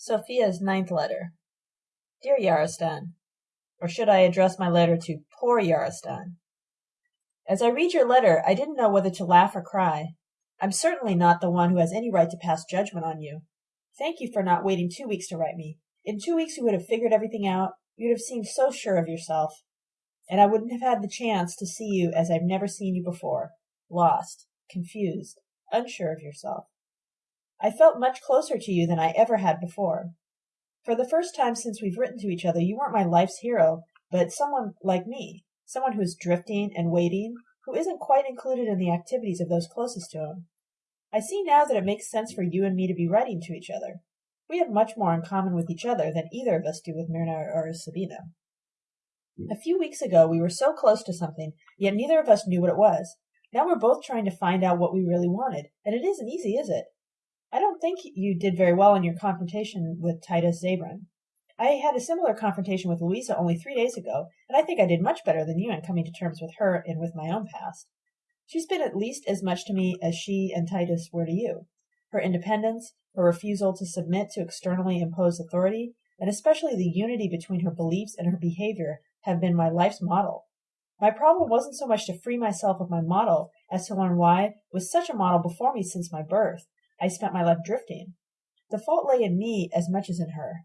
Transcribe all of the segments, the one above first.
Sophia's ninth letter. Dear Yarostan, or should I address my letter to poor Yarostan? As I read your letter, I didn't know whether to laugh or cry. I'm certainly not the one who has any right to pass judgment on you. Thank you for not waiting two weeks to write me. In two weeks you would have figured everything out. You'd have seemed so sure of yourself. And I wouldn't have had the chance to see you as I've never seen you before. Lost, confused, unsure of yourself. I felt much closer to you than I ever had before. For the first time since we've written to each other, you weren't my life's hero, but someone like me, someone who's drifting and waiting, who isn't quite included in the activities of those closest to him. I see now that it makes sense for you and me to be writing to each other. We have much more in common with each other than either of us do with Myrna or Sabina. A few weeks ago we were so close to something, yet neither of us knew what it was. Now we're both trying to find out what we really wanted, and it isn't easy, is it? I don't think you did very well in your confrontation with Titus Zabran. I had a similar confrontation with Louisa only three days ago, and I think I did much better than you in coming to terms with her and with my own past. She's been at least as much to me as she and Titus were to you. Her independence, her refusal to submit to externally imposed authority, and especially the unity between her beliefs and her behavior have been my life's model. My problem wasn't so much to free myself of my model as to learn why, with such a model before me since my birth, I spent my life drifting. The fault lay in me as much as in her.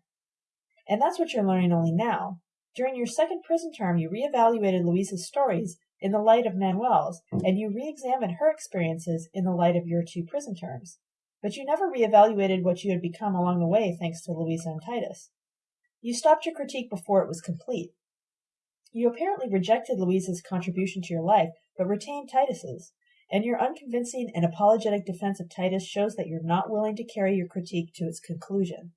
And that's what you're learning only now. During your second prison term, you reevaluated Louisa's stories in the light of Manuel's, hmm. and you re-examined her experiences in the light of your two prison terms. But you never reevaluated what you had become along the way thanks to Louisa and Titus. You stopped your critique before it was complete. You apparently rejected Louisa's contribution to your life, but retained Titus's and your unconvincing and apologetic defense of Titus shows that you're not willing to carry your critique to its conclusion.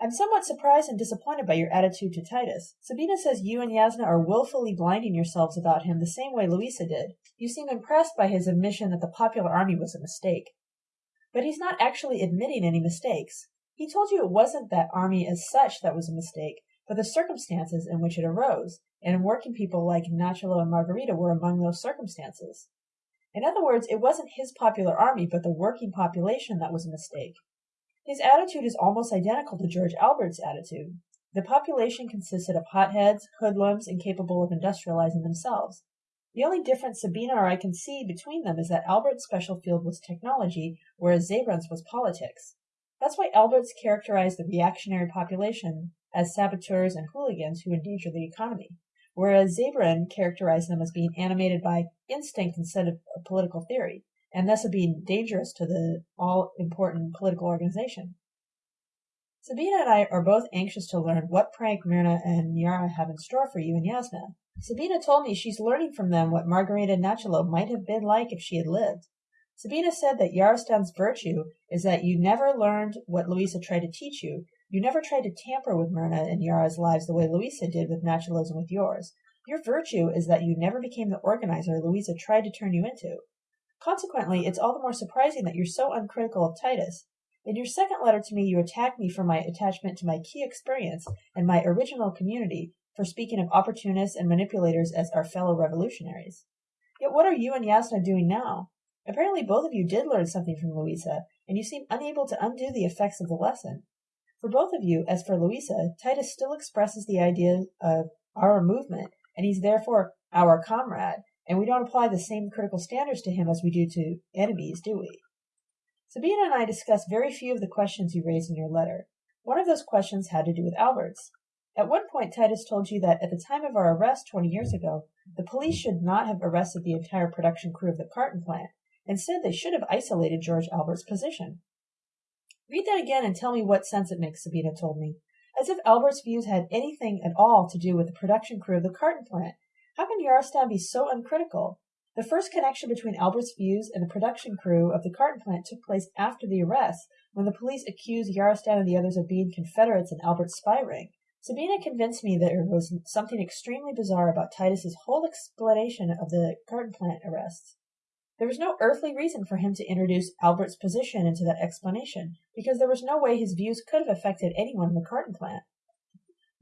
I'm somewhat surprised and disappointed by your attitude to Titus. Sabina says you and Yasna are wilfully blinding yourselves about him the same way Louisa did. You seem impressed by his admission that the popular army was a mistake. But he's not actually admitting any mistakes. He told you it wasn't that army as such that was a mistake, but the circumstances in which it arose, and working people like Nachalo and Margarita were among those circumstances. In other words, it wasn't his popular army, but the working population that was a mistake. His attitude is almost identical to George Albert's attitude. The population consisted of hotheads, hoodlums, incapable of industrializing themselves. The only difference Sabina or I can see between them is that Albert's special field was technology, whereas Zabran's was politics. That's why Albert's characterized the reactionary population as saboteurs and hooligans who endanger the economy whereas Zabran characterized them as being animated by instinct instead of political theory, and thus being dangerous to the all important political organization. Sabina and I are both anxious to learn what prank Myrna and Yara have in store for you and Yasna. Sabina told me she's learning from them what Margarita Nachalo might have been like if she had lived. Sabina said that Yarostan's virtue is that you never learned what Louisa tried to teach you, you never tried to tamper with Myrna and Yara's lives the way Louisa did with and with yours. Your virtue is that you never became the organizer Louisa tried to turn you into. Consequently, it's all the more surprising that you're so uncritical of Titus. In your second letter to me, you attack me for my attachment to my key experience and my original community, for speaking of opportunists and manipulators as our fellow revolutionaries. Yet what are you and Yasna doing now? Apparently both of you did learn something from Louisa, and you seem unable to undo the effects of the lesson. For both of you, as for Louisa, Titus still expresses the idea of our movement, and he's therefore our comrade, and we don't apply the same critical standards to him as we do to enemies, do we? Sabina and I discussed very few of the questions you raised in your letter. One of those questions had to do with Alberts. At one point, Titus told you that at the time of our arrest 20 years ago, the police should not have arrested the entire production crew of the carton plant. Instead, they should have isolated George Albert's position. Read that again and tell me what sense it makes, Sabina told me. As if Albert's views had anything at all to do with the production crew of the carton plant. How can Yarostan be so uncritical? The first connection between Albert's views and the production crew of the carton plant took place after the arrest, when the police accused Yarostan and the others of being Confederates in Albert's spy ring. Sabina convinced me that there was something extremely bizarre about Titus's whole explanation of the carton plant arrests. There was no earthly reason for him to introduce Albert's position into that explanation, because there was no way his views could have affected anyone in the carton plant.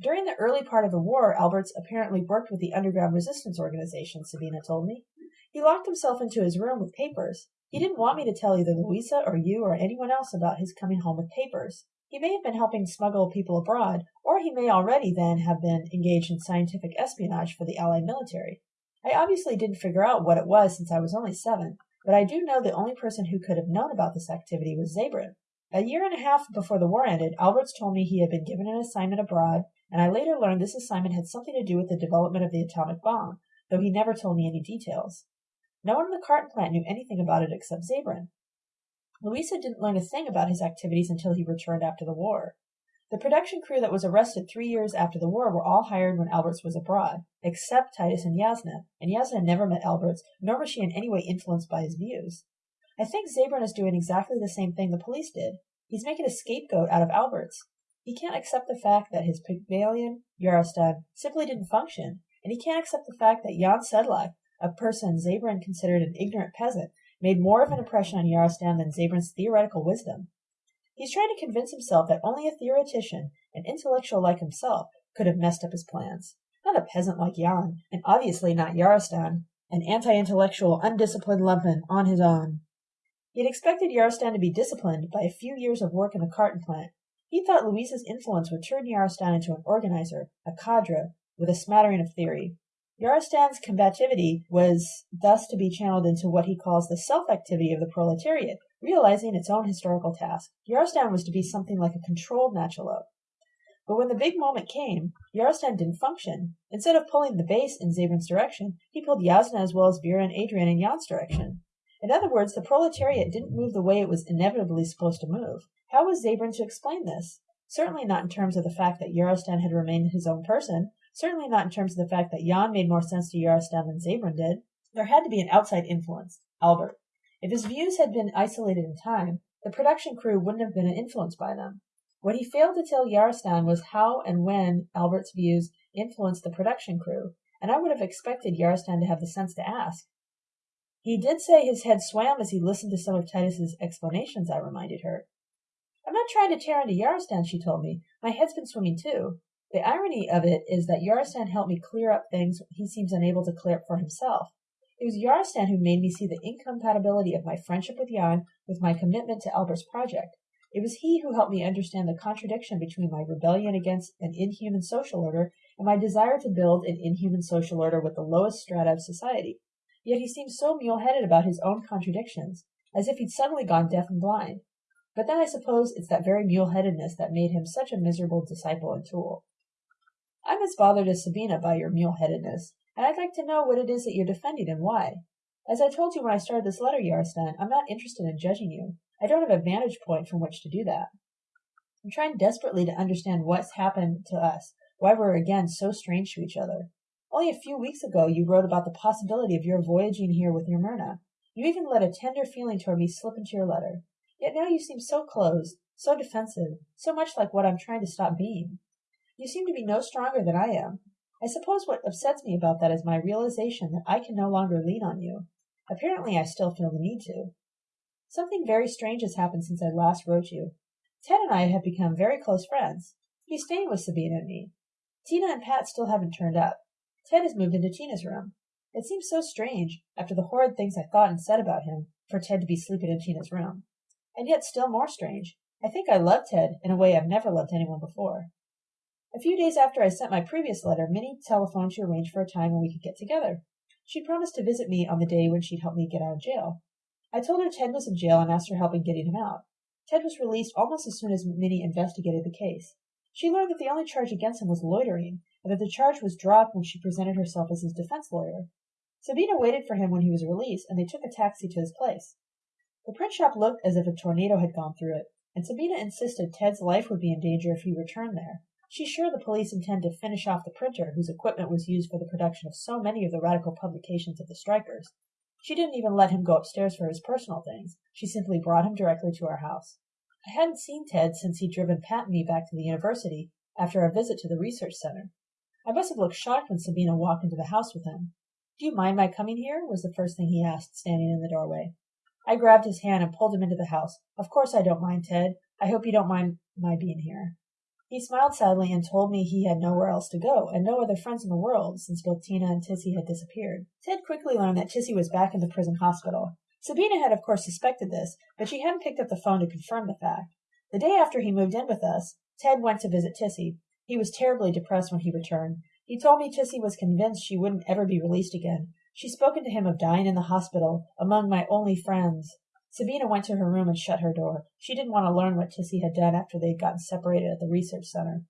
During the early part of the war, Alberts apparently worked with the underground resistance organization, Sabina told me. He locked himself into his room with papers. He didn't want me to tell either Louisa or you or anyone else about his coming home with papers. He may have been helping smuggle people abroad, or he may already then have been engaged in scientific espionage for the Allied military. I obviously didn't figure out what it was since I was only seven, but I do know the only person who could have known about this activity was Zabran. A year and a half before the war ended, Alberts told me he had been given an assignment abroad, and I later learned this assignment had something to do with the development of the atomic bomb, though he never told me any details. No one in the carton plant knew anything about it except Zabran. Louisa didn't learn a thing about his activities until he returned after the war. The production crew that was arrested three years after the war were all hired when Alberts was abroad, except Titus and Yasna, and Yasna never met Alberts, nor was she in any way influenced by his views. I think Zabran is doing exactly the same thing the police did. He's making a scapegoat out of Alberts. He can't accept the fact that his Pygmalion, Yarostan, simply didn't function, and he can't accept the fact that Jan Sedlak, a person Zabran considered an ignorant peasant, made more of an impression on Yarostan than Zabran's theoretical wisdom. He's trying to convince himself that only a theoretician, an intellectual like himself, could have messed up his plans. Not a peasant like Jan, and obviously not Yarostan, an anti-intellectual, undisciplined lumpen on his own. He had expected Yarostan to be disciplined by a few years of work in the carton plant. He thought Louisa's influence would turn Yarostan into an organizer, a cadre, with a smattering of theory. Yarostan's combativity was thus to be channeled into what he calls the self-activity of the proletariat, realizing its own historical task. Yarostan was to be something like a controlled Nachalo. But when the big moment came, Yarostan didn't function. Instead of pulling the base in Zabran's direction, he pulled Yasna as well as Vera and Adrian in Jan's direction. In other words, the proletariat didn't move the way it was inevitably supposed to move. How was Zabran to explain this? Certainly not in terms of the fact that Yarostan had remained his own person, Certainly not in terms of the fact that Jan made more sense to Yarostan than Zabran did. There had to be an outside influence, Albert. If his views had been isolated in time, the production crew wouldn't have been influenced by them. What he failed to tell Yarostan was how and when Albert's views influenced the production crew, and I would have expected Yarostan to have the sense to ask. He did say his head swam as he listened to some of Titus's explanations, I reminded her. I'm not trying to tear into Yarostan, she told me. My head's been swimming too. The irony of it is that Yarostan helped me clear up things he seems unable to clear up for himself. It was Yarostan who made me see the incompatibility of my friendship with Jan with my commitment to Albert's project. It was he who helped me understand the contradiction between my rebellion against an inhuman social order and my desire to build an inhuman social order with the lowest strata of society. Yet he seemed so mule-headed about his own contradictions, as if he'd suddenly gone deaf and blind. But then I suppose it's that very mule-headedness that made him such a miserable disciple and tool. I'm as bothered as Sabina by your mule-headedness, and I'd like to know what it is that you're defending and why. As I told you when I started this letter, Yarostan, I'm not interested in judging you. I don't have a vantage point from which to do that. I'm trying desperately to understand what's happened to us, why we're again so strange to each other. Only a few weeks ago you wrote about the possibility of your voyaging here with your Myrna. You even let a tender feeling toward me slip into your letter. Yet now you seem so closed, so defensive, so much like what I'm trying to stop being. You seem to be no stronger than I am. I suppose what upsets me about that is my realization that I can no longer lean on you. Apparently I still feel the need to. Something very strange has happened since I last wrote you. Ted and I have become very close friends. He's staying with Sabina and me. Tina and Pat still haven't turned up. Ted has moved into Tina's room. It seems so strange, after the horrid things I thought and said about him, for Ted to be sleeping in Tina's room. And yet still more strange. I think I love Ted in a way I've never loved anyone before. A few days after I sent my previous letter, Minnie telephoned to arrange for a time when we could get together. She promised to visit me on the day when she'd help me get out of jail. I told her Ted was in jail and asked her help in getting him out. Ted was released almost as soon as Minnie investigated the case. She learned that the only charge against him was loitering, and that the charge was dropped when she presented herself as his defense lawyer. Sabina waited for him when he was released, and they took a taxi to his place. The print shop looked as if a tornado had gone through it, and Sabina insisted Ted's life would be in danger if he returned there. She's sure the police intend to finish off the printer whose equipment was used for the production of so many of the radical publications of the strikers. She didn't even let him go upstairs for his personal things. She simply brought him directly to our house. I hadn't seen Ted since he'd driven Pat and me back to the university after our visit to the research center. I must have looked shocked when Sabina walked into the house with him. Do you mind my coming here? was the first thing he asked, standing in the doorway. I grabbed his hand and pulled him into the house. Of course I don't mind, Ted. I hope you don't mind my being here. He smiled sadly and told me he had nowhere else to go, and no other friends in the world, since both Tina and Tissy had disappeared. Ted quickly learned that Tissy was back in the prison hospital. Sabina had of course suspected this, but she hadn't picked up the phone to confirm the fact. The day after he moved in with us, Ted went to visit Tissy. He was terribly depressed when he returned. He told me Tissy was convinced she wouldn't ever be released again. She'd spoken to him of dying in the hospital, among my only friends. Sabina went to her room and shut her door. She didn't want to learn what Tissy had done after they'd gotten separated at the research center.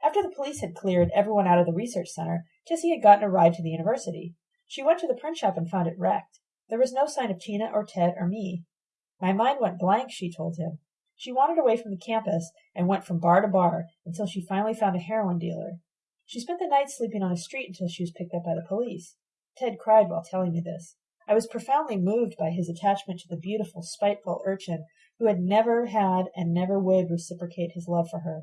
After the police had cleared everyone out of the research center, Tissy had gotten a ride to the university. She went to the print shop and found it wrecked. There was no sign of Tina or Ted or me. My mind went blank, she told him. She wandered away from the campus and went from bar to bar until she finally found a heroin dealer. She spent the night sleeping on a street until she was picked up by the police. Ted cried while telling me this. I was profoundly moved by his attachment to the beautiful, spiteful urchin who had never had and never would reciprocate his love for her.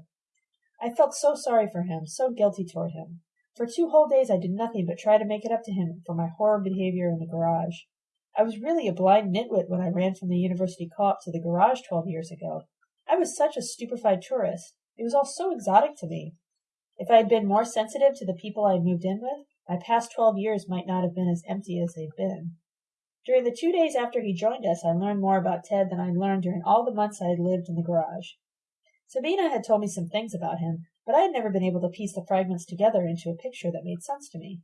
I felt so sorry for him, so guilty toward him. For two whole days I did nothing but try to make it up to him for my horrid behavior in the garage. I was really a blind nitwit when I ran from the university co-op to the garage twelve years ago. I was such a stupefied tourist. It was all so exotic to me. If I had been more sensitive to the people I had moved in with, my past twelve years might not have been as empty as they've been. During the two days after he joined us, I learned more about Ted than I learned during all the months I had lived in the garage. Sabina had told me some things about him, but I had never been able to piece the fragments together into a picture that made sense to me.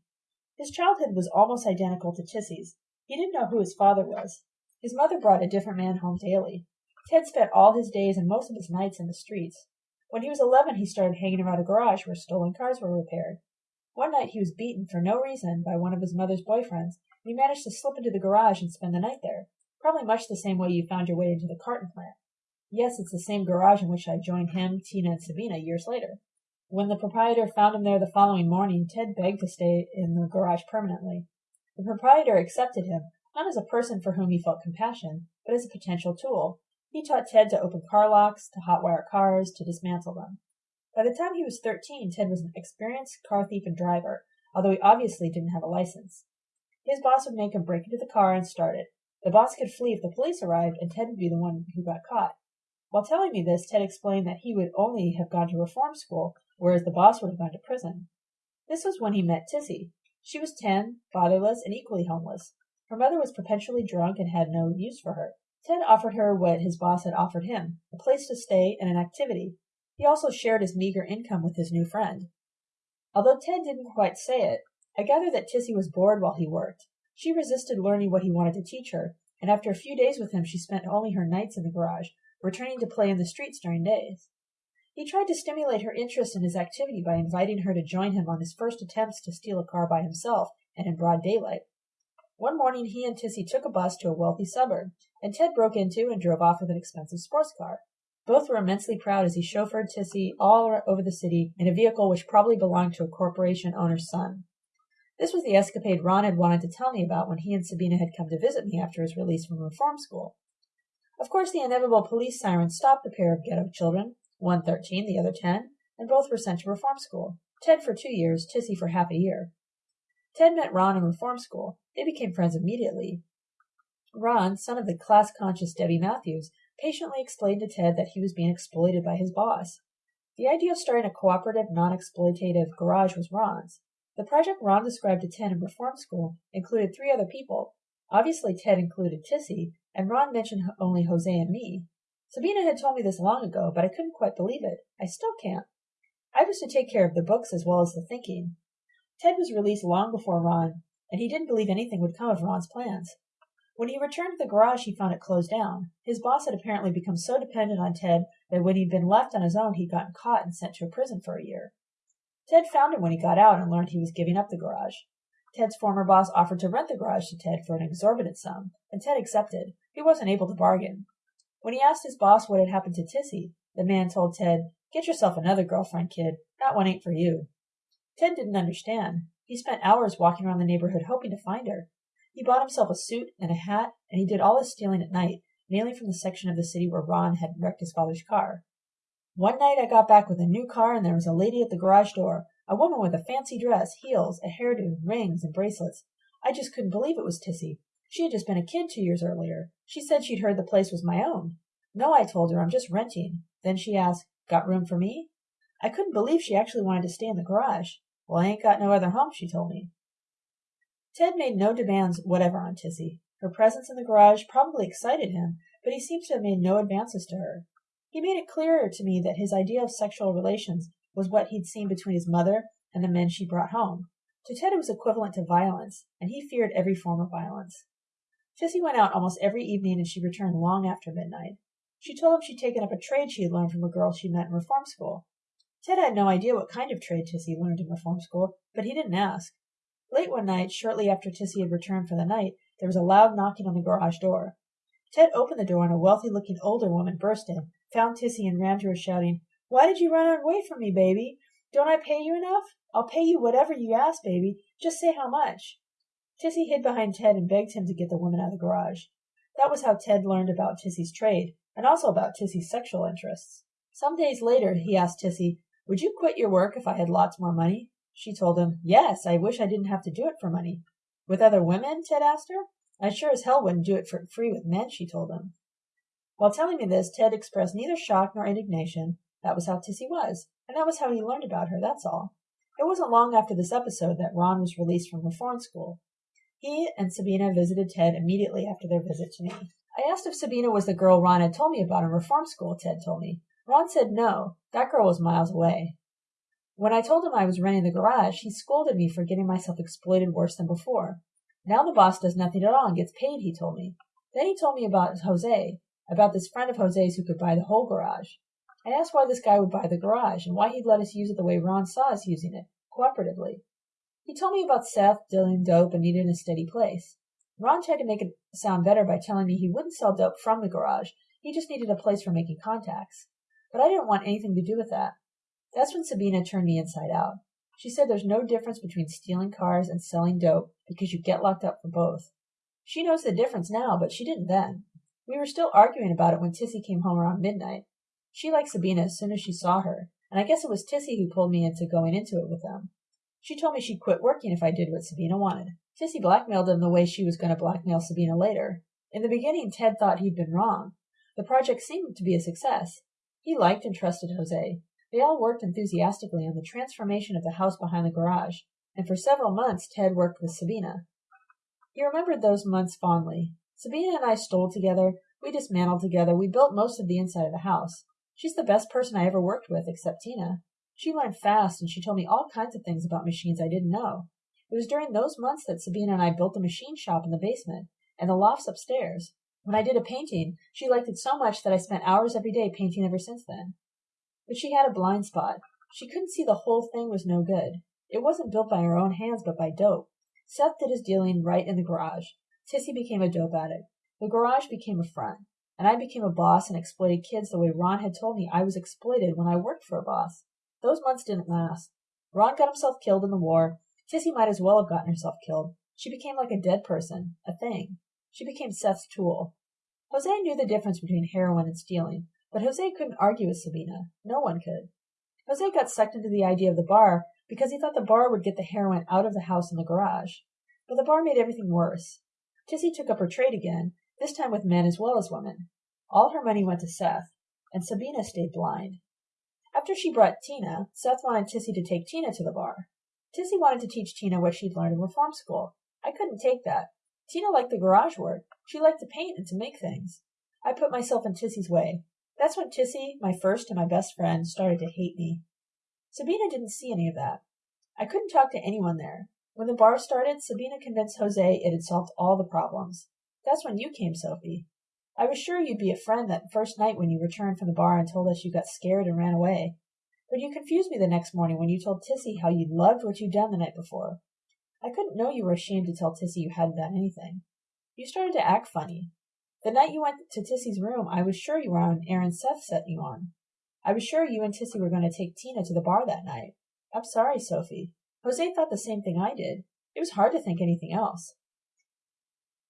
His childhood was almost identical to Tissy's. He didn't know who his father was. His mother brought a different man home daily. Ted spent all his days and most of his nights in the streets. When he was eleven he started hanging around a garage where stolen cars were repaired. One night he was beaten for no reason by one of his mother's boyfriends, and he managed to slip into the garage and spend the night there, probably much the same way you found your way into the carton plant. Yes, it's the same garage in which I joined him, Tina, and Sabina years later. When the proprietor found him there the following morning, Ted begged to stay in the garage permanently. The proprietor accepted him, not as a person for whom he felt compassion, but as a potential tool. He taught Ted to open car locks, to hotwire cars, to dismantle them. By the time he was thirteen, Ted was an experienced car thief and driver, although he obviously didn't have a license. His boss would make him break into the car and start it. The boss could flee if the police arrived, and Ted would be the one who got caught. While telling me this, Ted explained that he would only have gone to reform school, whereas the boss would have gone to prison. This was when he met Tissy. She was ten, fatherless, and equally homeless. Her mother was perpetually drunk and had no use for her. Ted offered her what his boss had offered him a place to stay and an activity. He also shared his meager income with his new friend. Although Ted didn't quite say it, I gather that Tissy was bored while he worked. She resisted learning what he wanted to teach her, and after a few days with him she spent only her nights in the garage, returning to play in the streets during days. He tried to stimulate her interest in his activity by inviting her to join him on his first attempts to steal a car by himself and in broad daylight. One morning he and Tissy took a bus to a wealthy suburb, and Ted broke into and drove off with an expensive sports car. Both were immensely proud as he chauffeured Tissy all over the city in a vehicle which probably belonged to a corporation owner's son. This was the escapade Ron had wanted to tell me about when he and Sabina had come to visit me after his release from reform school. Of course, the inevitable police siren stopped the pair of ghetto children, one thirteen, the other ten, and both were sent to reform school. Ted for two years, Tissy for half a year. Ted met Ron in reform school. They became friends immediately. Ron, son of the class conscious Debbie Matthews, patiently explained to Ted that he was being exploited by his boss. The idea of starting a cooperative, non exploitative garage was Ron's. The project Ron described to Ted in reform school included three other people. Obviously, Ted included Tissy, and Ron mentioned only Jose and me. Sabina had told me this long ago, but I couldn't quite believe it. I still can't. I was to take care of the books as well as the thinking. Ted was released long before Ron, and he didn't believe anything would come of Ron's plans. When he returned to the garage, he found it closed down. His boss had apparently become so dependent on Ted that when he'd been left on his own, he'd gotten caught and sent to a prison for a year. Ted found him when he got out and learned he was giving up the garage. Ted's former boss offered to rent the garage to Ted for an exorbitant sum, and Ted accepted. He wasn't able to bargain. When he asked his boss what had happened to Tissy, the man told Ted, Get yourself another girlfriend, kid. That one ain't for you. Ted didn't understand. He spent hours walking around the neighborhood hoping to find her. He bought himself a suit and a hat, and he did all his stealing at night, mainly from the section of the city where Ron had wrecked his father's car. One night I got back with a new car, and there was a lady at the garage door, a woman with a fancy dress, heels, a hairdo, rings, and bracelets. I just couldn't believe it was Tissy. She had just been a kid two years earlier. She said she'd heard the place was my own. No, I told her, I'm just renting. Then she asked, Got room for me? I couldn't believe she actually wanted to stay in the garage. Well, I ain't got no other home, she told me. Ted made no demands whatever on Tissy. Her presence in the garage probably excited him, but he seems to have made no advances to her. He made it clearer to me that his idea of sexual relations was what he'd seen between his mother and the men she brought home. To Ted it was equivalent to violence, and he feared every form of violence. Tissy went out almost every evening and she returned long after midnight. She told him she'd taken up a trade she had learned from a girl she met in reform school. Ted had no idea what kind of trade Tissy learned in reform school, but he didn't ask. Late one night, shortly after Tissy had returned for the night, there was a loud knocking on the garage door. Ted opened the door and a wealthy looking older woman burst in, found Tissy and ran to her shouting, Why did you run away from me, baby? Don't I pay you enough? I'll pay you whatever you ask, baby. Just say how much. Tissy hid behind Ted and begged him to get the woman out of the garage. That was how Ted learned about Tissy's trade, and also about Tissy's sexual interests. Some days later he asked Tissy, Would you quit your work if I had lots more money? She told him, Yes, I wish I didn't have to do it for money. With other women? Ted asked her. I sure as hell wouldn't do it for free with men, she told him. While telling me this, Ted expressed neither shock nor indignation. That was how Tissy was, and that was how he learned about her, that's all. It wasn't long after this episode that Ron was released from reform school. He and Sabina visited Ted immediately after their visit to me. I asked if Sabina was the girl Ron had told me about in reform school, Ted told me. Ron said no, that girl was miles away. When I told him I was renting the garage, he scolded me for getting myself exploited worse than before. Now the boss does nothing at all and gets paid, he told me. Then he told me about Jose, about this friend of Jose's who could buy the whole garage. I asked why this guy would buy the garage and why he'd let us use it the way Ron saw us using it, cooperatively. He told me about Seth dealing dope and needing a steady place. Ron tried to make it sound better by telling me he wouldn't sell dope from the garage, he just needed a place for making contacts. But I didn't want anything to do with that. That's when Sabina turned me inside out. She said there's no difference between stealing cars and selling dope because you get locked up for both. She knows the difference now, but she didn't then. We were still arguing about it when Tissy came home around midnight. She liked Sabina as soon as she saw her, and I guess it was Tissy who pulled me into going into it with them. She told me she'd quit working if I did what Sabina wanted. Tissy blackmailed them the way she was going to blackmail Sabina later. In the beginning, Ted thought he'd been wrong. The project seemed to be a success. He liked and trusted Jose. They all worked enthusiastically on the transformation of the house behind the garage, and for several months Ted worked with Sabina. He remembered those months fondly. Sabina and I stole together, we dismantled together, we built most of the inside of the house. She's the best person I ever worked with, except Tina. She learned fast, and she told me all kinds of things about machines I didn't know. It was during those months that Sabina and I built the machine shop in the basement, and the lofts upstairs. When I did a painting, she liked it so much that I spent hours every day painting ever since then. But she had a blind spot. She couldn't see the whole thing was no good. It wasn't built by her own hands, but by dope. Seth did his dealing right in the garage. Tissy became a dope addict. The garage became a front and I became a boss and exploited kids the way Ron had told me I was exploited when I worked for a boss. Those months didn't last. Ron got himself killed in the war. Tissy might as well have gotten herself killed. She became like a dead person, a thing. She became Seth's tool. Jose knew the difference between heroin and stealing, but Jose couldn't argue with Sabina. No one could. Jose got sucked into the idea of the bar because he thought the bar would get the heroin out of the house and the garage. But the bar made everything worse. Tissy took up her trade again, this time with men as well as women. All her money went to Seth, and Sabina stayed blind. After she brought Tina, Seth wanted Tissy to take Tina to the bar. Tissy wanted to teach Tina what she'd learned in reform school. I couldn't take that. Tina liked the garage work. She liked to paint and to make things. I put myself in Tissy's way. That's when Tissy, my first and my best friend, started to hate me. Sabina didn't see any of that. I couldn't talk to anyone there. When the bar started, Sabina convinced Jose it had solved all the problems. That's when you came, Sophie. I was sure you'd be a friend that first night when you returned from the bar and told us you got scared and ran away. But you confused me the next morning when you told Tissy how you'd loved what you'd done the night before. I couldn't know you were ashamed to tell Tissy you hadn't done anything. You started to act funny. The night you went to Tissy's room, I was sure you were on an errand Seth set you on. I was sure you and Tissy were going to take Tina to the bar that night. I'm sorry, Sophie. Jose thought the same thing I did. It was hard to think anything else.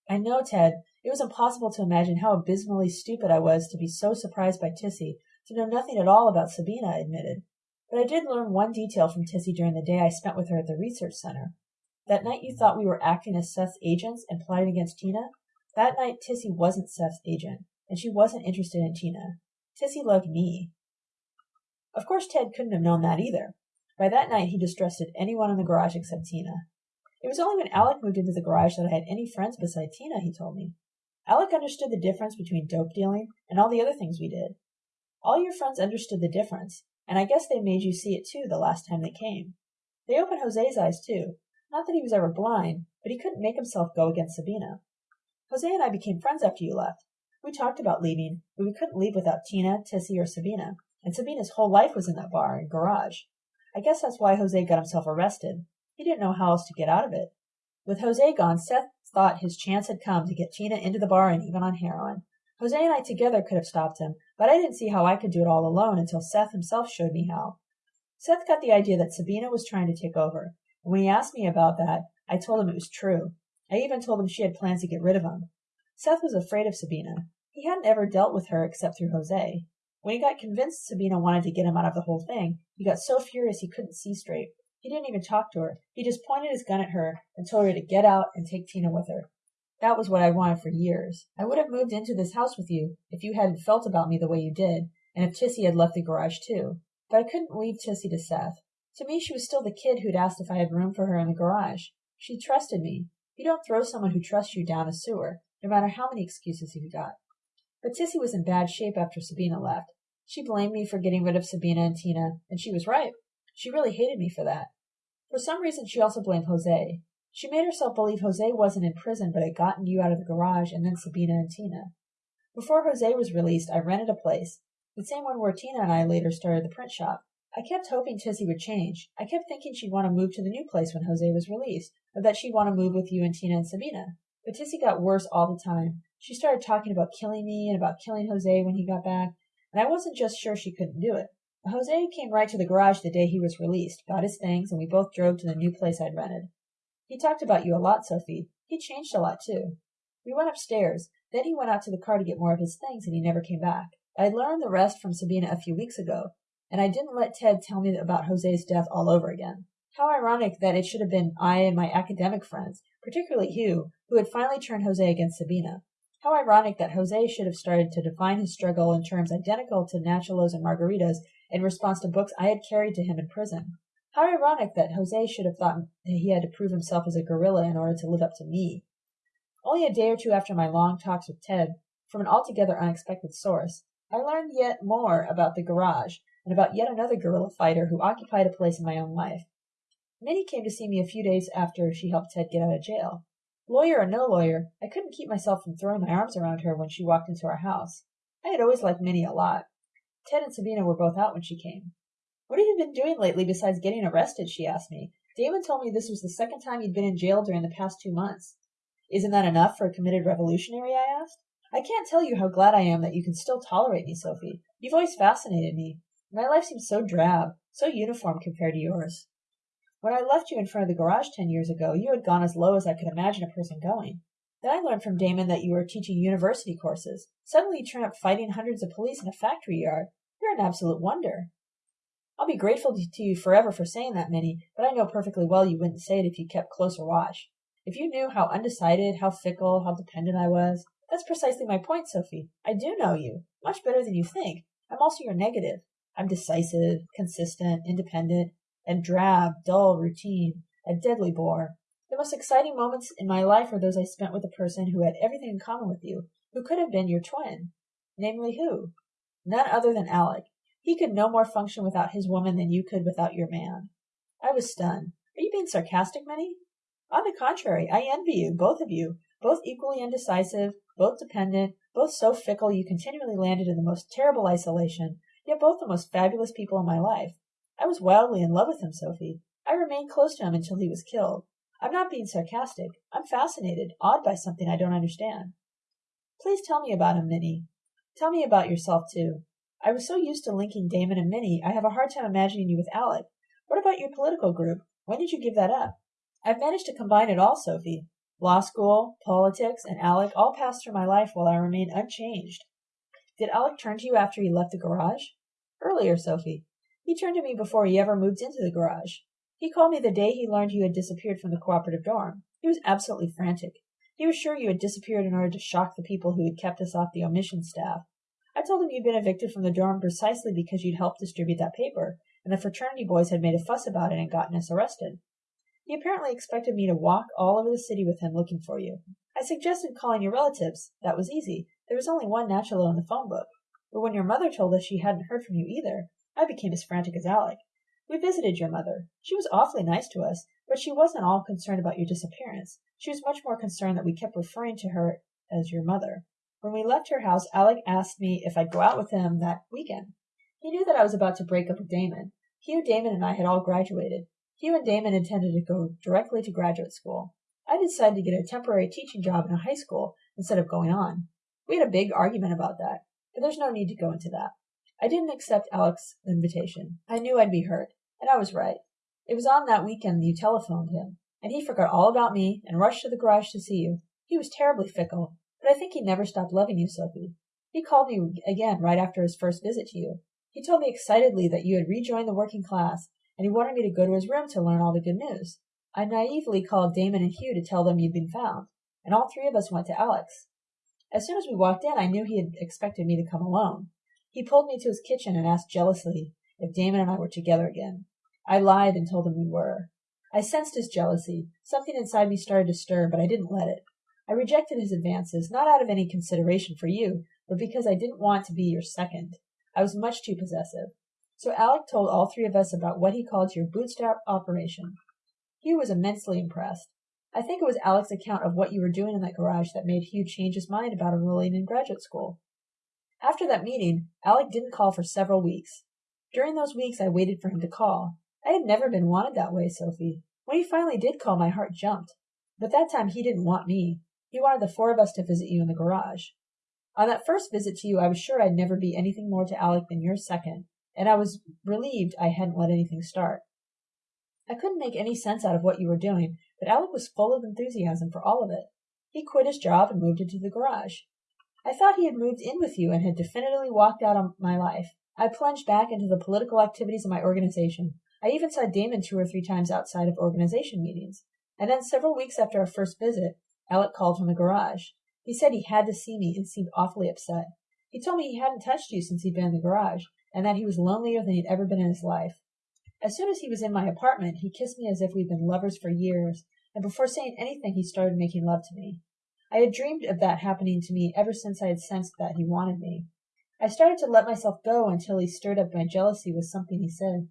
I know, Ted. It was impossible to imagine how abysmally stupid I was to be so surprised by Tissy, to know nothing at all about Sabina, I admitted. But I did learn one detail from Tissy during the day I spent with her at the research center. That night you thought we were acting as Seth's agents and plotting against Tina? That night Tissy wasn't Seth's agent, and she wasn't interested in Tina. Tissy loved me. Of course Ted couldn't have known that either. By that night he distrusted anyone in the garage except Tina. It was only when Alec moved into the garage that I had any friends beside Tina, he told me. Alec understood the difference between dope dealing and all the other things we did. All your friends understood the difference, and I guess they made you see it too the last time they came. They opened Jose's eyes too. Not that he was ever blind, but he couldn't make himself go against Sabina. Jose and I became friends after you left. We talked about leaving, but we couldn't leave without Tina, Tissy, or Sabina, and Sabina's whole life was in that bar and garage. I guess that's why Jose got himself arrested. He didn't know how else to get out of it. With Jose gone, Seth thought his chance had come to get Tina into the bar and even on heroin. Jose and I together could have stopped him, but I didn't see how I could do it all alone until Seth himself showed me how. Seth got the idea that Sabina was trying to take over, and when he asked me about that, I told him it was true. I even told him she had plans to get rid of him. Seth was afraid of Sabina. He hadn't ever dealt with her except through Jose. When he got convinced Sabina wanted to get him out of the whole thing, he got so furious he couldn't see straight. He didn't even talk to her. He just pointed his gun at her and told her to get out and take Tina with her. That was what I wanted for years. I would have moved into this house with you if you hadn't felt about me the way you did, and if Tissy had left the garage too. But I couldn't leave Tissy to Seth. To me, she was still the kid who'd asked if I had room for her in the garage. She trusted me. You don't throw someone who trusts you down a sewer, no matter how many excuses you've got. But Tissy was in bad shape after Sabina left. She blamed me for getting rid of Sabina and Tina, and she was right. She really hated me for that. For some reason, she also blamed Jose. She made herself believe Jose wasn't in prison but had gotten you out of the garage and then Sabina and Tina. Before Jose was released, I rented a place, the same one where Tina and I later started the print shop. I kept hoping Tissy would change. I kept thinking she'd want to move to the new place when Jose was released, or that she'd want to move with you and Tina and Sabina. But Tissy got worse all the time. She started talking about killing me and about killing Jose when he got back, and I wasn't just sure she couldn't do it. Jose came right to the garage the day he was released, got his things, and we both drove to the new place I'd rented. He talked about you a lot, Sophie. He changed a lot, too. We went upstairs. Then he went out to the car to get more of his things, and he never came back. I learned the rest from Sabina a few weeks ago, and I didn't let Ted tell me about Jose's death all over again. How ironic that it should have been I and my academic friends, particularly Hugh, who had finally turned Jose against Sabina. How ironic that Jose should have started to define his struggle in terms identical to Nachalos and Margaritas in response to books I had carried to him in prison. How ironic that Jose should have thought that he had to prove himself as a guerrilla in order to live up to me. Only a day or two after my long talks with Ted, from an altogether unexpected source, I learned yet more about the garage and about yet another guerrilla fighter who occupied a place in my own life. Minnie came to see me a few days after she helped Ted get out of jail. Lawyer or no lawyer, I couldn't keep myself from throwing my arms around her when she walked into our house. I had always liked Minnie a lot. Ted and Sabina were both out when she came. What have you been doing lately besides getting arrested? she asked me. Damon told me this was the second time you'd been in jail during the past two months. Isn't that enough for a committed revolutionary? I asked. I can't tell you how glad I am that you can still tolerate me, Sophie. You've always fascinated me. My life seems so drab, so uniform compared to yours. When I left you in front of the garage ten years ago, you had gone as low as I could imagine a person going. Then I learned from Damon that you were teaching university courses. Suddenly you turn up fighting hundreds of police in a factory yard. You're an absolute wonder. I'll be grateful to you forever for saying that, Minnie, but I know perfectly well you wouldn't say it if you kept closer watch. If you knew how undecided, how fickle, how dependent I was. That's precisely my point, Sophie. I do know you, much better than you think. I'm also your negative. I'm decisive, consistent, independent, and drab, dull, routine, a deadly bore. The most exciting moments in my life are those I spent with a person who had everything in common with you, who could have been your twin. Namely who? None other than Alec. He could no more function without his woman than you could without your man. I was stunned. Are you being sarcastic, Minnie? On the contrary, I envy you, both of you, both equally indecisive, both dependent, both so fickle you continually landed in the most terrible isolation, yet both the most fabulous people in my life. I was wildly in love with him, Sophie. I remained close to him until he was killed. I'm not being sarcastic. I'm fascinated, awed by something I don't understand. Please tell me about him, Minnie. Tell me about yourself, too. I was so used to linking Damon and Minnie, I have a hard time imagining you with Alec. What about your political group? When did you give that up? I've managed to combine it all, Sophie. Law school, politics, and Alec all passed through my life while I remained unchanged. Did Alec turn to you after he left the garage? Earlier, Sophie. He turned to me before he ever moved into the garage. He called me the day he learned you had disappeared from the cooperative dorm. He was absolutely frantic. He was sure you had disappeared in order to shock the people who had kept us off the omission staff. I told him you'd been evicted from the dorm precisely because you'd helped distribute that paper, and the fraternity boys had made a fuss about it and gotten us arrested. He apparently expected me to walk all over the city with him looking for you. I suggested calling your relatives. That was easy. There was only one Nachalo in the phone book. But when your mother told us she hadn't heard from you either, I became as frantic as Alec. We visited your mother. She was awfully nice to us, but she wasn't all concerned about your disappearance. She was much more concerned that we kept referring to her as your mother. When we left her house, Alec asked me if I'd go out with him that weekend. He knew that I was about to break up with Damon. Hugh, Damon, and I had all graduated. Hugh and Damon intended to go directly to graduate school. I decided to get a temporary teaching job in a high school instead of going on. We had a big argument about that, but there's no need to go into that. I didn't accept Alec's invitation. I knew I'd be hurt, and I was right. It was on that weekend you telephoned him, and he forgot all about me and rushed to the garage to see you. He was terribly fickle, but I think he never stopped loving you, Sophie. He called me again right after his first visit to you. He told me excitedly that you had rejoined the working class, and he wanted me to go to his room to learn all the good news. I naively called Damon and Hugh to tell them you'd been found, and all three of us went to Alec's. As soon as we walked in, I knew he had expected me to come alone. He pulled me to his kitchen and asked jealously if Damon and I were together again. I lied and told him we were. I sensed his jealousy. Something inside me started to stir, but I didn't let it. I rejected his advances, not out of any consideration for you, but because I didn't want to be your second. I was much too possessive. So Alec told all three of us about what he called your bootstrap operation. Hugh was immensely impressed. I think it was Alec's account of what you were doing in that garage that made Hugh change his mind about enrolling in graduate school. After that meeting, Alec didn't call for several weeks. During those weeks, I waited for him to call. I had never been wanted that way, Sophie. When he finally did call, my heart jumped. But that time he didn't want me. He wanted the four of us to visit you in the garage. On that first visit to you, I was sure I'd never be anything more to Alec than your second, and I was relieved I hadn't let anything start. I couldn't make any sense out of what you were doing, but Alec was full of enthusiasm for all of it. He quit his job and moved into the garage. I thought he had moved in with you and had definitively walked out of my life. I plunged back into the political activities of my organization. I even saw Damon two or three times outside of organization meetings. And then several weeks after our first visit, Alec called from the garage. He said he had to see me and seemed awfully upset. He told me he hadn't touched you since he'd been in the garage, and that he was lonelier than he'd ever been in his life. As soon as he was in my apartment, he kissed me as if we'd been lovers for years, and before saying anything, he started making love to me. I had dreamed of that happening to me ever since I had sensed that he wanted me. I started to let myself go until he stirred up my jealousy with something he said.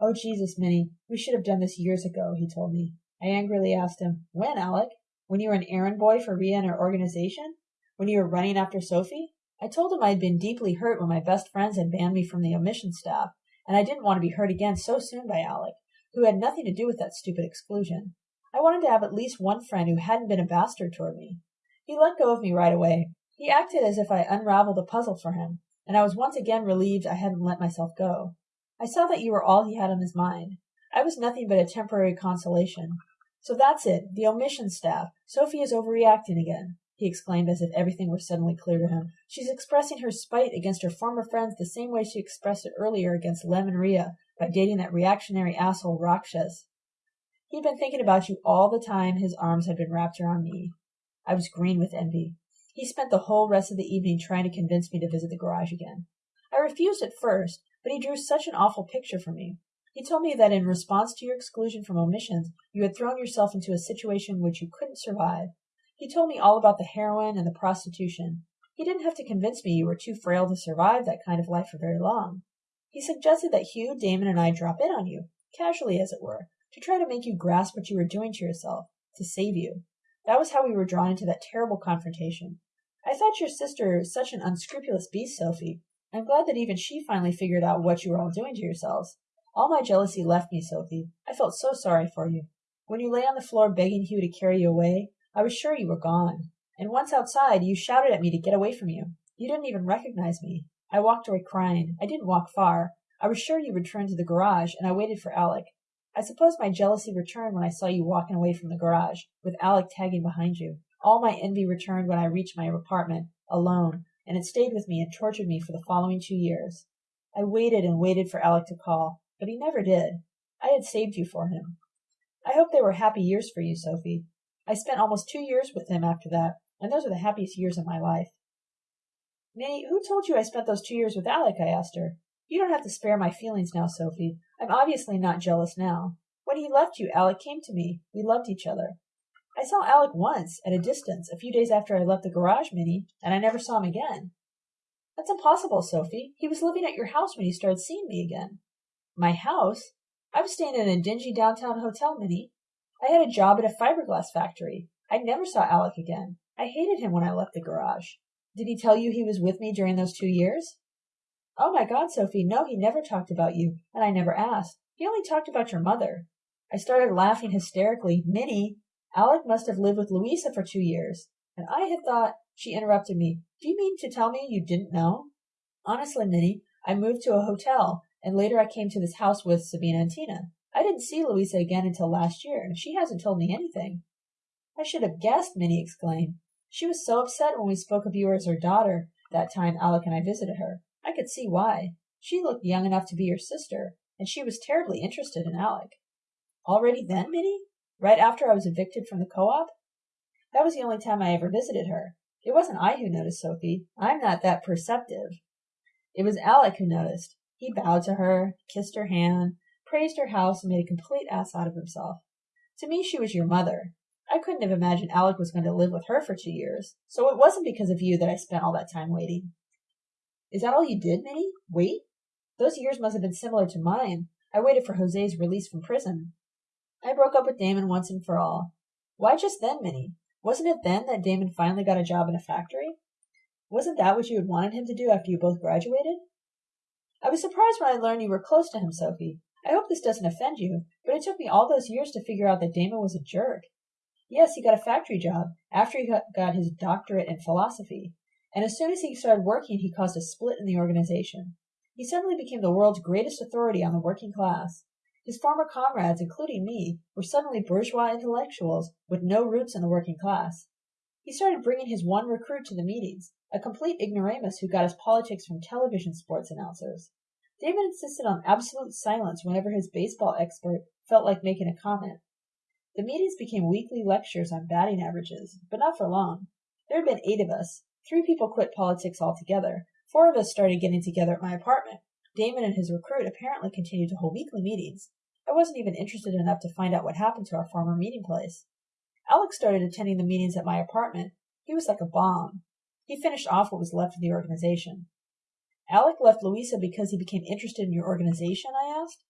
Oh, Jesus, Minnie, we should have done this years ago, he told me. I angrily asked him, When, Alec? When you were an errand boy for Ria and her organization? When you were running after Sophie? I told him I had been deeply hurt when my best friends had banned me from the omission staff, and I didn't want to be hurt again so soon by Alec, who had nothing to do with that stupid exclusion. I wanted to have at least one friend who hadn't been a bastard toward me. He let go of me right away. He acted as if I unraveled a puzzle for him, and I was once again relieved I hadn't let myself go. I saw that you were all he had on his mind. I was nothing but a temporary consolation. So that's it, the omission staff. Sophie is overreacting again, he exclaimed as if everything were suddenly clear to him. She's expressing her spite against her former friends the same way she expressed it earlier against Lem and Ria by dating that reactionary asshole Rakshas. He'd been thinking about you all the time his arms had been wrapped around me. I was green with envy. He spent the whole rest of the evening trying to convince me to visit the garage again. I refused at first, but he drew such an awful picture for me. He told me that in response to your exclusion from omissions, you had thrown yourself into a situation which you couldn't survive. He told me all about the heroin and the prostitution. He didn't have to convince me you were too frail to survive that kind of life for very long. He suggested that Hugh, Damon, and I drop in on you, casually as it were, to try to make you grasp what you were doing to yourself, to save you. That was how we were drawn into that terrible confrontation. I thought your sister such an unscrupulous beast, Sophie. I'm glad that even she finally figured out what you were all doing to yourselves. All my jealousy left me, Sophie. I felt so sorry for you. When you lay on the floor begging Hugh to carry you away, I was sure you were gone. And once outside, you shouted at me to get away from you. You didn't even recognize me. I walked away crying. I didn't walk far. I was sure you returned to the garage, and I waited for Alec. I suppose my jealousy returned when I saw you walking away from the garage, with Alec tagging behind you. All my envy returned when I reached my apartment, alone, and it stayed with me and tortured me for the following two years. I waited and waited for Alec to call but he never did. I had saved you for him. I hope they were happy years for you, Sophie. I spent almost two years with him after that, and those are the happiest years of my life. Nay, who told you I spent those two years with Alec? I asked her. You don't have to spare my feelings now, Sophie. I'm obviously not jealous now. When he left you, Alec came to me. We loved each other. I saw Alec once, at a distance, a few days after I left the garage, Minnie, and I never saw him again. That's impossible, Sophie. He was living at your house when he started seeing me again. My house? I was staying in a dingy downtown hotel, Minnie. I had a job at a fiberglass factory. I never saw Alec again. I hated him when I left the garage. Did he tell you he was with me during those two years? Oh my God, Sophie, no, he never talked about you, and I never asked. He only talked about your mother. I started laughing hysterically. Minnie, Alec must have lived with Louisa for two years. And I had thought, she interrupted me. Do you mean to tell me you didn't know? Honestly, Minnie, I moved to a hotel, and later I came to this house with Sabina and Tina. I didn't see Louisa again until last year, and she hasn't told me anything. I should have guessed, Minnie exclaimed. She was so upset when we spoke of you as her daughter that time Alec and I visited her. I could see why. She looked young enough to be your sister, and she was terribly interested in Alec. Already then, Minnie? Right after I was evicted from the co-op? That was the only time I ever visited her. It wasn't I who noticed Sophie. I'm not that perceptive. It was Alec who noticed. He bowed to her, kissed her hand, praised her house, and made a complete ass out of himself. To me, she was your mother. I couldn't have imagined Alec was going to live with her for two years, so it wasn't because of you that I spent all that time waiting. Is that all you did, Minnie? Wait? Those years must have been similar to mine. I waited for Jose's release from prison. I broke up with Damon once and for all. Why just then, Minnie? Wasn't it then that Damon finally got a job in a factory? Wasn't that what you had wanted him to do after you both graduated? I was surprised when I learned you were close to him, Sophie. I hope this doesn't offend you, but it took me all those years to figure out that Damon was a jerk. Yes, he got a factory job after he got his doctorate in philosophy, and as soon as he started working, he caused a split in the organization. He suddenly became the world's greatest authority on the working class. His former comrades, including me, were suddenly bourgeois intellectuals with no roots in the working class. He started bringing his one recruit to the meetings, a complete ignoramus who got his politics from television sports announcers. David insisted on absolute silence whenever his baseball expert felt like making a comment. The meetings became weekly lectures on batting averages, but not for long. There had been eight of us. Three people quit politics altogether. Four of us started getting together at my apartment. Damon and his recruit apparently continued to hold weekly meetings. I wasn't even interested enough to find out what happened to our former meeting place. Alec started attending the meetings at my apartment. He was like a bomb. He finished off what was left of the organization. Alec left Louisa because he became interested in your organization? I asked.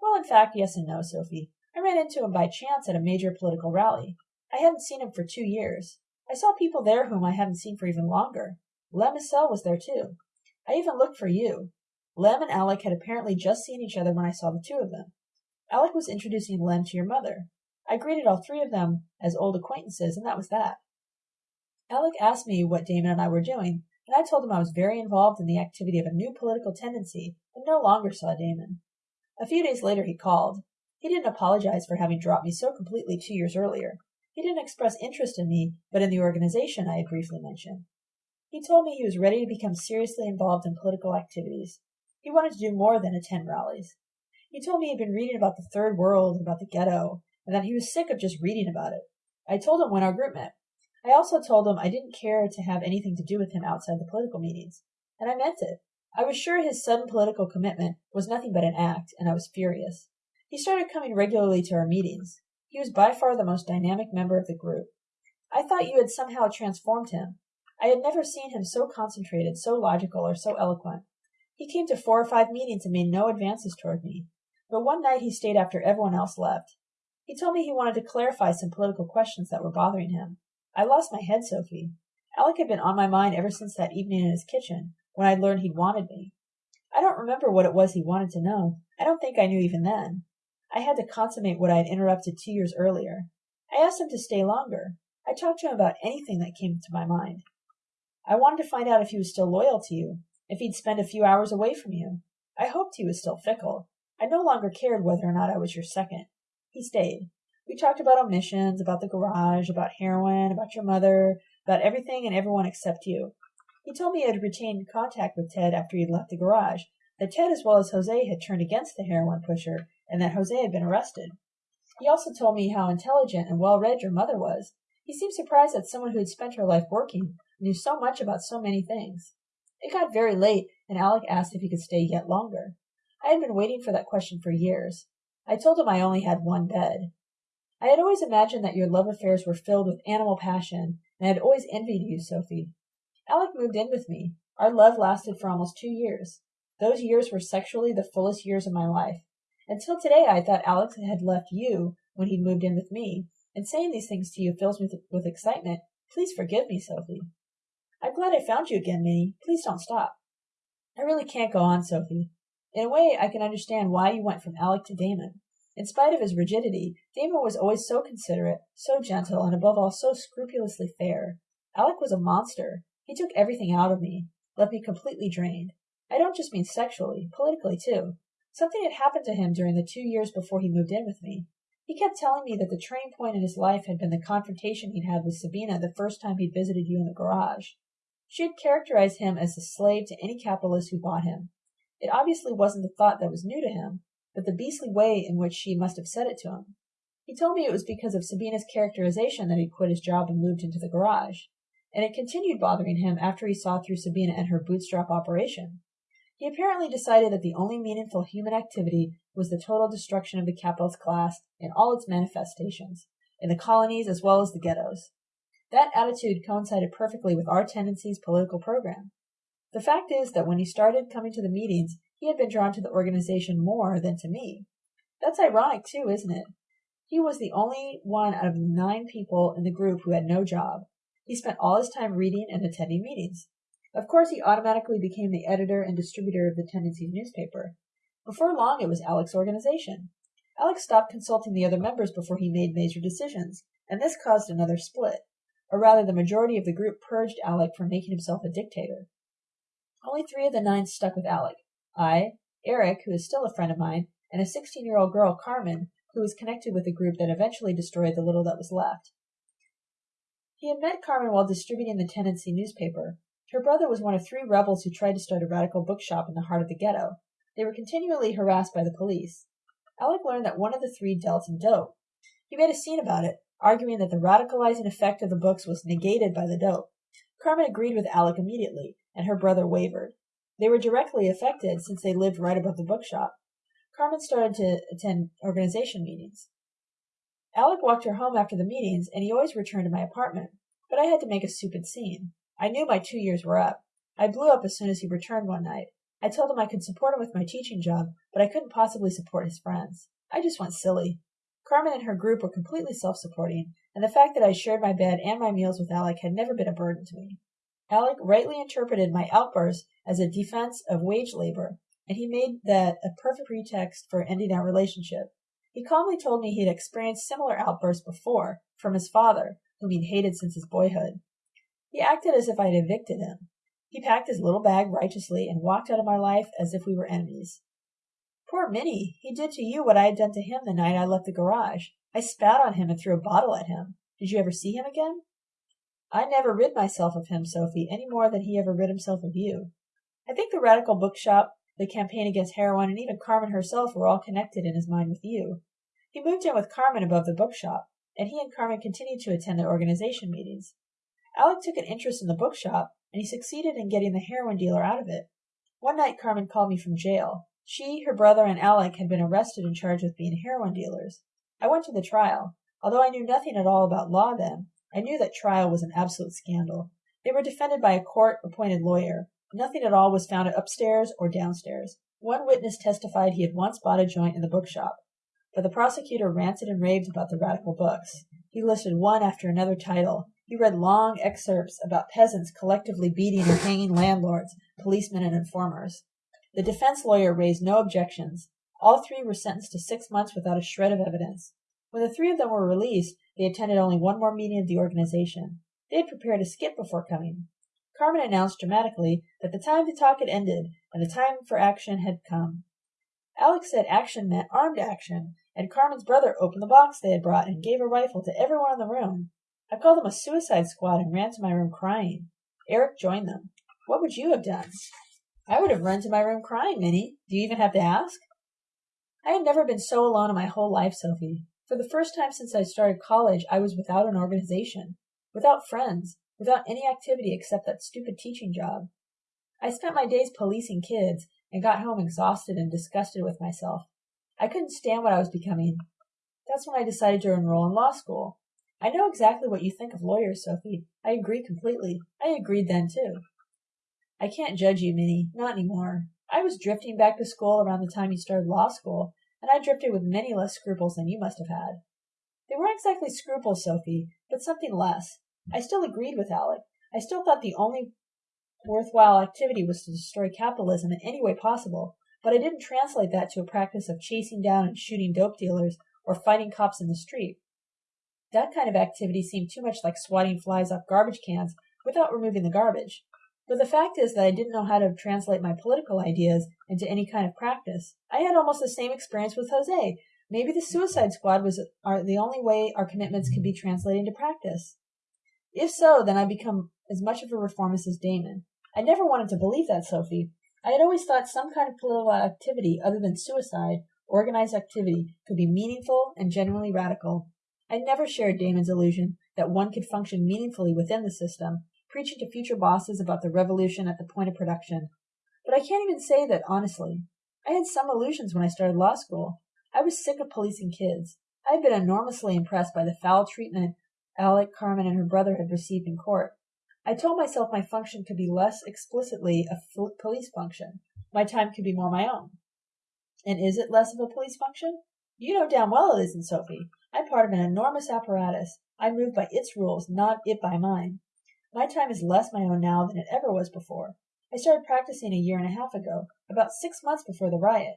Well, in fact, yes and no, Sophie. I ran into him by chance at a major political rally. I hadn't seen him for two years. I saw people there whom I hadn't seen for even longer. Lem Icel was there too. I even looked for you. Lem and Alec had apparently just seen each other when I saw the two of them. Alec was introducing Lem to your mother. I greeted all three of them as old acquaintances, and that was that. Alec asked me what Damon and I were doing, and I told him I was very involved in the activity of a new political tendency and no longer saw Damon. A few days later he called. He didn't apologize for having dropped me so completely two years earlier. He didn't express interest in me, but in the organization I had briefly mentioned. He told me he was ready to become seriously involved in political activities. He wanted to do more than attend rallies. He told me he had been reading about the third world and about the ghetto, and that he was sick of just reading about it. I told him when our group met. I also told him I didn't care to have anything to do with him outside the political meetings, and I meant it. I was sure his sudden political commitment was nothing but an act, and I was furious. He started coming regularly to our meetings. He was by far the most dynamic member of the group. I thought you had somehow transformed him. I had never seen him so concentrated, so logical, or so eloquent. He came to four or five meetings and made no advances toward me but one night he stayed after everyone else left. He told me he wanted to clarify some political questions that were bothering him. I lost my head, Sophie. Alec had been on my mind ever since that evening in his kitchen, when I'd learned he'd wanted me. I don't remember what it was he wanted to know. I don't think I knew even then. I had to consummate what I had interrupted two years earlier. I asked him to stay longer. I talked to him about anything that came to my mind. I wanted to find out if he was still loyal to you, if he'd spend a few hours away from you. I hoped he was still fickle. I no longer cared whether or not I was your second. He stayed. We talked about omissions, about the garage, about heroin, about your mother, about everything and everyone except you. He told me he had retained contact with Ted after he'd left the garage, that Ted as well as Jose had turned against the heroin pusher, and that Jose had been arrested. He also told me how intelligent and well read your mother was. He seemed surprised that someone who had spent her life working knew so much about so many things. It got very late, and Alec asked if he could stay yet longer. I had been waiting for that question for years. I told him I only had one bed. I had always imagined that your love affairs were filled with animal passion, and I had always envied you, Sophie. Alec moved in with me. Our love lasted for almost two years. Those years were sexually the fullest years of my life. Until today I thought Alec had left you when he moved in with me, and saying these things to you fills me with excitement. Please forgive me, Sophie. I'm glad I found you again, Minnie. Please don't stop. I really can't go on, Sophie. In a way, I can understand why you went from Alec to Damon. In spite of his rigidity, Damon was always so considerate, so gentle, and above all so scrupulously fair. Alec was a monster. He took everything out of me, left me completely drained. I don't just mean sexually, politically too. Something had happened to him during the two years before he moved in with me. He kept telling me that the turning point in his life had been the confrontation he'd had with Sabina the first time he'd visited you in the garage. She had characterized him as a slave to any capitalist who bought him. It obviously wasn't the thought that was new to him, but the beastly way in which she must have said it to him. He told me it was because of Sabina's characterization that he quit his job and moved into the garage, and it continued bothering him after he saw through Sabina and her bootstrap operation. He apparently decided that the only meaningful human activity was the total destruction of the capitalist class in all its manifestations, in the colonies as well as the ghettos. That attitude coincided perfectly with our tendency's political program. The fact is that when he started coming to the meetings, he had been drawn to the organization more than to me. That's ironic, too, isn't it? He was the only one out of nine people in the group who had no job. He spent all his time reading and attending meetings. Of course, he automatically became the editor and distributor of the Tendencies newspaper. Before long, it was Alec's organization. Alec stopped consulting the other members before he made major decisions, and this caused another split. Or rather, the majority of the group purged Alec from making himself a dictator. Only three of the nine stuck with Alec. I, Eric, who is still a friend of mine, and a 16 year old girl, Carmen, who was connected with a group that eventually destroyed the little that was left. He had met Carmen while distributing the Tendency newspaper, her brother was one of three rebels who tried to start a radical bookshop in the heart of the ghetto. They were continually harassed by the police. Alec learned that one of the three dealt in dope. He made a scene about it, arguing that the radicalizing effect of the books was negated by the dope. Carmen agreed with Alec immediately, and her brother wavered. They were directly affected since they lived right above the bookshop. Carmen started to attend organization meetings. Alec walked her home after the meetings, and he always returned to my apartment, but I had to make a stupid scene. I knew my two years were up. I blew up as soon as he returned one night. I told him I could support him with my teaching job, but I couldn't possibly support his friends. I just went silly. Carmen and her group were completely self supporting, and the fact that I shared my bed and my meals with Alec had never been a burden to me. Alec rightly interpreted my outburst as a defense of wage labor, and he made that a perfect pretext for ending our relationship. He calmly told me he had experienced similar outbursts before from his father, whom he'd hated since his boyhood. He acted as if I'd evicted him. He packed his little bag righteously and walked out of my life as if we were enemies. Poor Minnie! He did to you what I had done to him the night I left the garage. I spat on him and threw a bottle at him. Did you ever see him again? I never rid myself of him, Sophie, any more than he ever rid himself of you. I think the radical bookshop, the campaign against heroin, and even Carmen herself were all connected in his mind with you. He moved in with Carmen above the bookshop, and he and Carmen continued to attend the organization meetings. Alec took an interest in the bookshop, and he succeeded in getting the heroin dealer out of it. One night Carmen called me from jail. She, her brother, and Alec had been arrested and charged with being heroin dealers. I went to the trial. Although I knew nothing at all about law then, I knew that trial was an absolute scandal. They were defended by a court appointed lawyer. Nothing at all was found upstairs or downstairs. One witness testified he had once bought a joint in the bookshop, but the prosecutor ranted and raved about the radical books. He listed one after another title, he read long excerpts about peasants collectively beating or hanging landlords, policemen, and informers. The defense lawyer raised no objections. All three were sentenced to six months without a shred of evidence. When the three of them were released, they attended only one more meeting of the organization. They had prepared a skit before coming. Carmen announced dramatically that the time to talk had ended and the time for action had come. Alec said action meant armed action, and Carmen's brother opened the box they had brought and gave a rifle to everyone in the room. I called them a suicide squad and ran to my room crying. Eric joined them. What would you have done? I would have run to my room crying, Minnie. Do you even have to ask? I had never been so alone in my whole life, Sophie. For the first time since I started college, I was without an organization, without friends, without any activity except that stupid teaching job. I spent my days policing kids and got home exhausted and disgusted with myself. I couldn't stand what I was becoming. That's when I decided to enroll in law school. I know exactly what you think of lawyers, Sophie. I agree completely. I agreed then, too. I can't judge you, Minnie, not any more. I was drifting back to school around the time you started law school, and I drifted with many less scruples than you must have had. They weren't exactly scruples, Sophie, but something less. I still agreed with Alec. I still thought the only worthwhile activity was to destroy capitalism in any way possible, but I didn't translate that to a practice of chasing down and shooting dope dealers or fighting cops in the street. That kind of activity seemed too much like swatting flies off garbage cans without removing the garbage. But the fact is that I didn't know how to translate my political ideas into any kind of practice. I had almost the same experience with Jose. Maybe the Suicide Squad was the only way our commitments could be translated into practice. If so, then I become as much of a reformist as Damon. I never wanted to believe that, Sophie. I had always thought some kind of political activity other than suicide, organized activity, could be meaningful and genuinely radical. I never shared Damon's illusion that one could function meaningfully within the system, preaching to future bosses about the revolution at the point of production. But I can't even say that honestly. I had some illusions when I started law school. I was sick of policing kids. I had been enormously impressed by the foul treatment Alec, Carmen, and her brother had received in court. I told myself my function could be less explicitly a police function. My time could be more my own. And is it less of a police function? You know damn well it isn't, Sophie. I'm part of an enormous apparatus. I move by its rules, not it by mine. My time is less my own now than it ever was before. I started practicing a year and a half ago, about six months before the riot.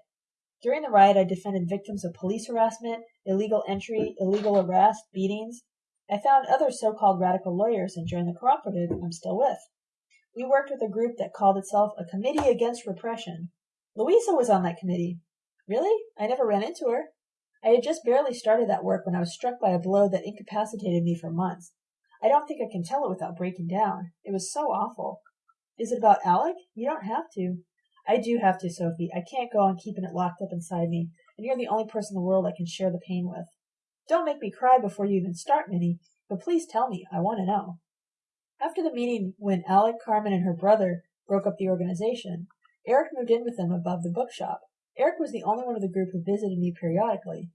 During the riot, I defended victims of police harassment, illegal entry, illegal arrest, beatings. I found other so-called radical lawyers and joined the cooperative I'm still with. We worked with a group that called itself a Committee Against Repression. Louisa was on that committee. Really? I never ran into her. I had just barely started that work when I was struck by a blow that incapacitated me for months. I don't think I can tell it without breaking down. It was so awful. Is it about Alec? You don't have to. I do have to, Sophie. I can't go on keeping it locked up inside me, and you're the only person in the world I can share the pain with. Don't make me cry before you even start, Minnie, but please tell me. I want to know. After the meeting, when Alec, Carmen, and her brother broke up the organization, Eric moved in with them above the bookshop. Eric was the only one of the group who visited me periodically.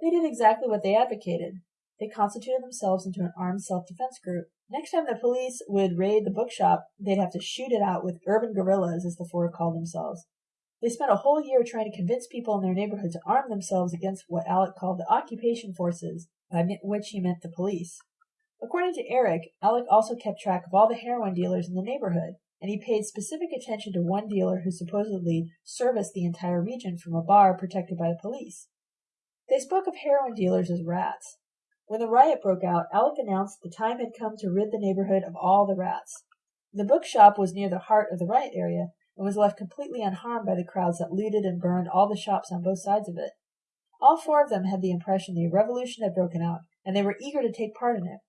They did exactly what they advocated. They constituted themselves into an armed self-defense group. Next time the police would raid the bookshop, they'd have to shoot it out with urban guerrillas, as the four called themselves. They spent a whole year trying to convince people in their neighborhood to arm themselves against what Alec called the occupation forces, by which he meant the police. According to Eric, Alec also kept track of all the heroin dealers in the neighborhood, and he paid specific attention to one dealer who supposedly serviced the entire region from a bar protected by the police. They spoke of heroin dealers as rats. When the riot broke out, Alec announced the time had come to rid the neighborhood of all the rats. The bookshop was near the heart of the riot area and was left completely unharmed by the crowds that looted and burned all the shops on both sides of it. All four of them had the impression the revolution had broken out, and they were eager to take part in it.